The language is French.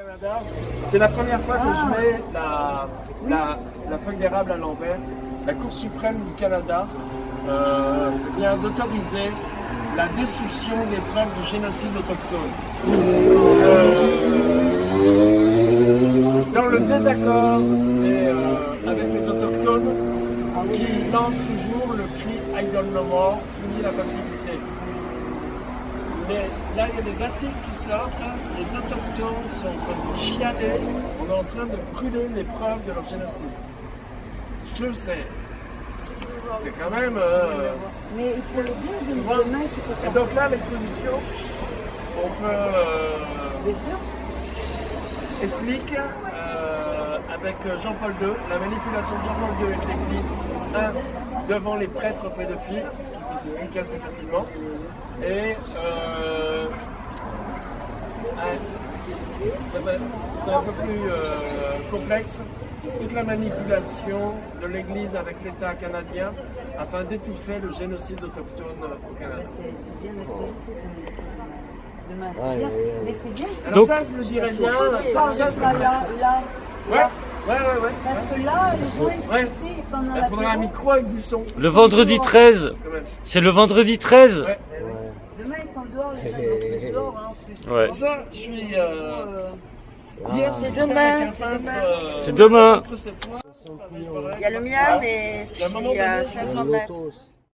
Canada, c'est la première fois que je mets la, la, la feuille d'érable à l'envers. La Cour suprême du Canada euh, vient d'autoriser la destruction des preuves du génocide autochtone. Euh, dans le désaccord et, euh, avec les autochtones qui lancent toujours le cri Idle No More, fini la facilité. Mais là, il y a des articles qui sortent, les autochtones sont en train de chialer, on est en train de brûler les preuves de leur génocide. Je que c'est quand même... euh, Mais il faut le dire de Ouais. demain qu'il faut Et donc là, l'exposition, on peut euh, explique euh, avec Jean-Paul II la manipulation de Jean-Paul II avec l'Église, un, devant les prêtres pédophiles, qui peut s'expliquer assez facilement, et euh, c'est un peu plus euh, complexe, toute la manipulation de l'Église avec l'État canadien afin d'étouffer le génocide autochtone au Canada. C'est c'est bien. Demain, c'est Ouais, bien. ouais, ouais. Mais c'est bien. Alors Donc- ça, je le dirais bien, Ça, ça, je le là, là, là. Ouais, ouais, ouais, ouais. Parce que là, les gens, ils Il la faudra un micro avec du son, Le vendredi 13, quand même. c'est le vendredi 13 Ouais. Ouais. Demain, ils sont dehors, les gens, dehors. Hein. Ouais. Ça, je suis... Euh, Euh, Ah. c'est demain, c'est demain. euh, demain. Il y a le mien, mais y a donné, 500 Le mètres.